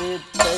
വാറുത്തള്ളും തത്തിൻ തത്താദിത്തൈ